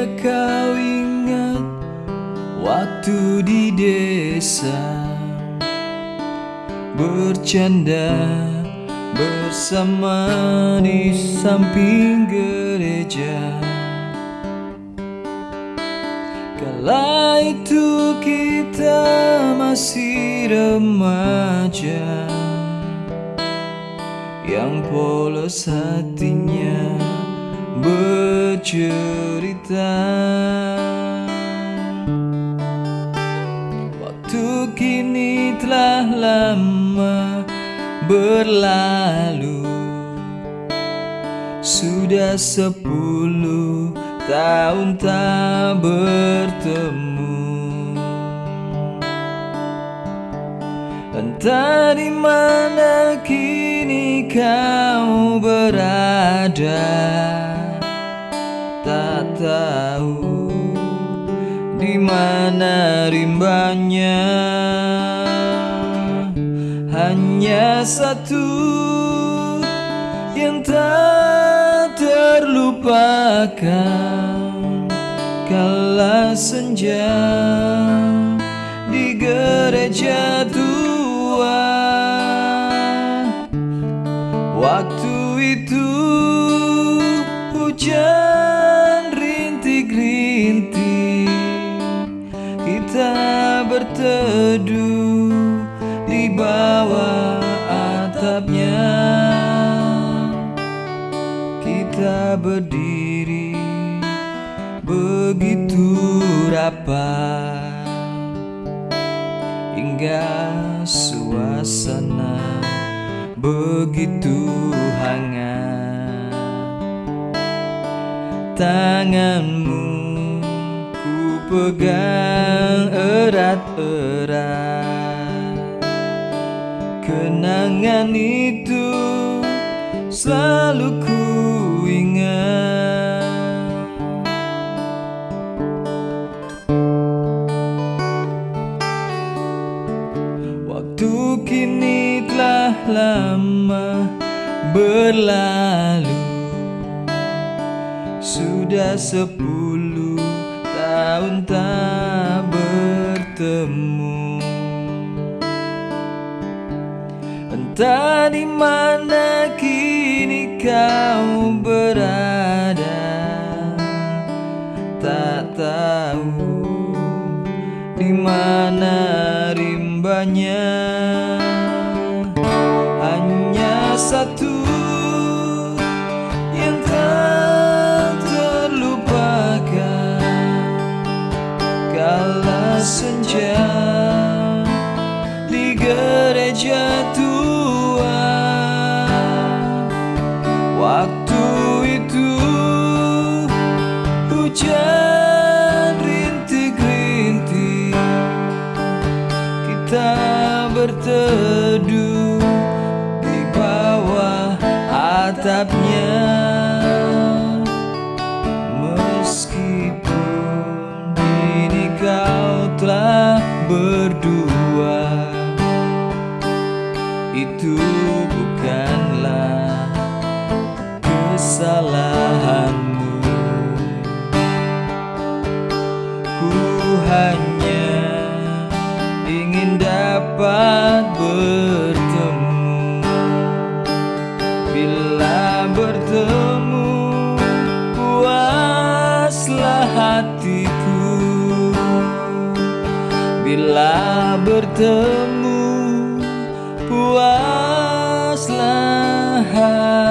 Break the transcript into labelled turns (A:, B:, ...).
A: Tidakkah kau ingat waktu di desa Bercanda bersama di samping gereja. Kala itu kita masih remaja Yang polos hatinya bercerita. Waktu kini telah lama berlalu. Sudah sepuluh tahun tak bertemu. Entah di mana kini kau berada tahu di mana rimbanya. Hanya satu yang tak terlupakan. Kala senja di gereja tua. Waktu itu hujan kita berteduh di bawah atapnya. Kita berdiri begitu rapat Hingga suasana begitu hangat. Tanganmu pegang erat-erat. Kenangan itu selalu ku ingat. Waktu kini telah lama berlalu. Sudah sepuluh tahun tak bertemu. Entah di mana kini kau berada Tak tahu di mana rimbanya. Hanya satu senja di gereja tua. Waktu itu hujan rintik-rintik Kita berteduh di bawah atapnya bukanlah kesalahanmu. Ku hanya ingin dapat bertemu. Bila bertemu puaslah hatiku. Bila bertemu puaslah hati